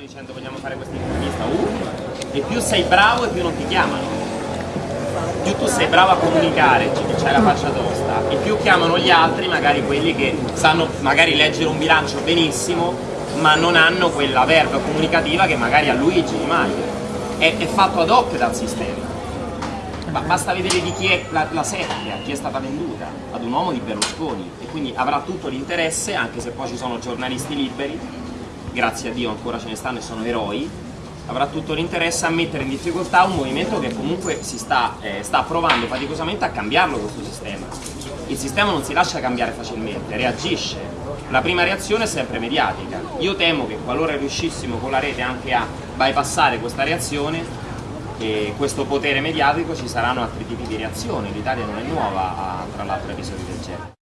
prestazione dicendo vogliamo fare questa intervista, uh, e più sei bravo e più non ti chiamano. Più tu sei bravo a comunicare, c'hai la faccia tosta, e più chiamano gli altri, magari quelli che sanno magari leggere un bilancio benissimo, ma non hanno quella verba comunicativa che magari a Luigi Di Maio. È, è fatto ad hoc dal sistema. Ma basta vedere di chi è la, la seppia, chi è stata venduta, ad un uomo di Berlusconi e quindi avrà tutto l'interesse, anche se poi ci sono giornalisti liberi, grazie a Dio ancora ce ne stanno e sono eroi, avrà tutto l'interesse a mettere in difficoltà un movimento che comunque si sta, eh, sta provando faticosamente a cambiarlo questo sistema. Il sistema non si lascia cambiare facilmente, reagisce. La prima reazione è sempre mediatica. Io temo che qualora riuscissimo con la rete anche a bypassare questa reazione, e questo potere mediatico ci saranno altri tipi di reazioni, l'Italia non è nuova a, tra l'altro episodi del genere.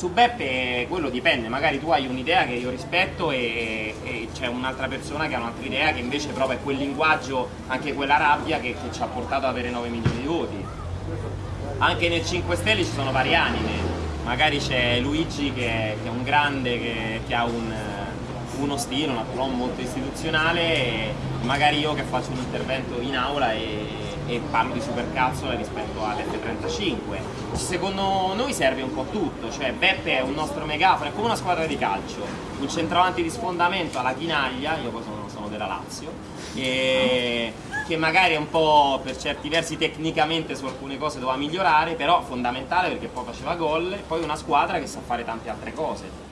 Su Beppe quello dipende, magari tu hai un'idea che io rispetto e, e c'è un'altra persona che ha un'altra idea che invece prova quel linguaggio, anche quella rabbia che, che ci ha portato ad avere 9 milioni di voti. Anche nel 5 Stelle ci sono varie anime, magari c'è Luigi che, che, è un grande, che, che ha un uno stile, un approccio molto istituzionale magari io che faccio un intervento in aula e, e parlo di supercazzola rispetto all'F35. Secondo noi serve un po' tutto, cioè Beppe è un nostro megafono, è come una squadra di calcio, un centravanti di sfondamento alla chinaglia, io poi sono, sono della Lazio, e che magari è un po' per certi versi tecnicamente su alcune cose doveva migliorare, però fondamentale perché poi faceva gol, e poi una squadra che sa fare tante altre cose